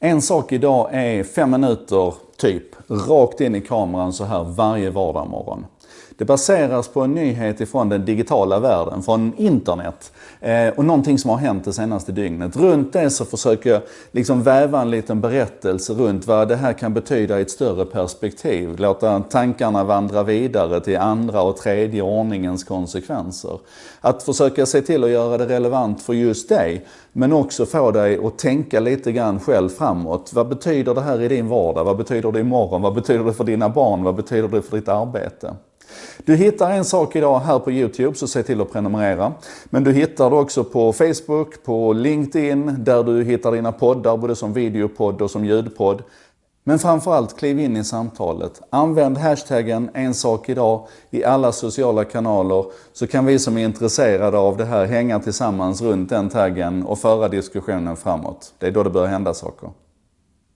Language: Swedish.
En sak idag är fem minuter, typ, rakt in i kameran så här varje vardagsmorgon. Det baseras på en nyhet ifrån den digitala världen, från internet. Eh, och någonting som har hänt det senaste dygnet. Runt det så försöker jag liksom väva en liten berättelse runt vad det här kan betyda i ett större perspektiv. Låta tankarna vandra vidare till andra och tredje ordningens konsekvenser. Att försöka se till att göra det relevant för just dig, men också få dig att tänka lite grann själv framåt. Vad betyder det här i din vardag? Vad betyder det imorgon? Vad betyder det för dina barn? Vad betyder det för ditt arbete? Du hittar en sak idag här på Youtube, så se till att prenumerera. Men du hittar det också på Facebook, på LinkedIn, där du hittar dina poddar, både som videopodd och som ljudpodd. Men framförallt, kliv in i samtalet. Använd hashtaggen en sak idag i alla sociala kanaler så kan vi som är intresserade av det här hänga tillsammans runt den taggen och föra diskussionen framåt. Det är då det börjar hända saker.